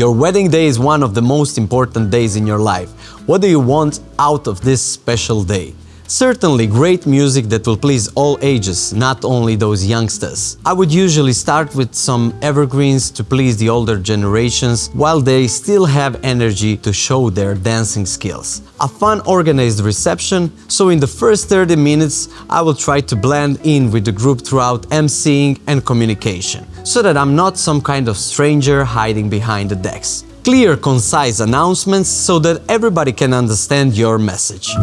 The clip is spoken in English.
Your wedding day is one of the most important days in your life. What do you want out of this special day? Certainly great music that will please all ages, not only those youngsters. I would usually start with some evergreens to please the older generations while they still have energy to show their dancing skills. A fun organized reception, so in the first 30 minutes I will try to blend in with the group throughout emceeing and communication, so that I'm not some kind of stranger hiding behind the decks. Clear, concise announcements so that everybody can understand your message.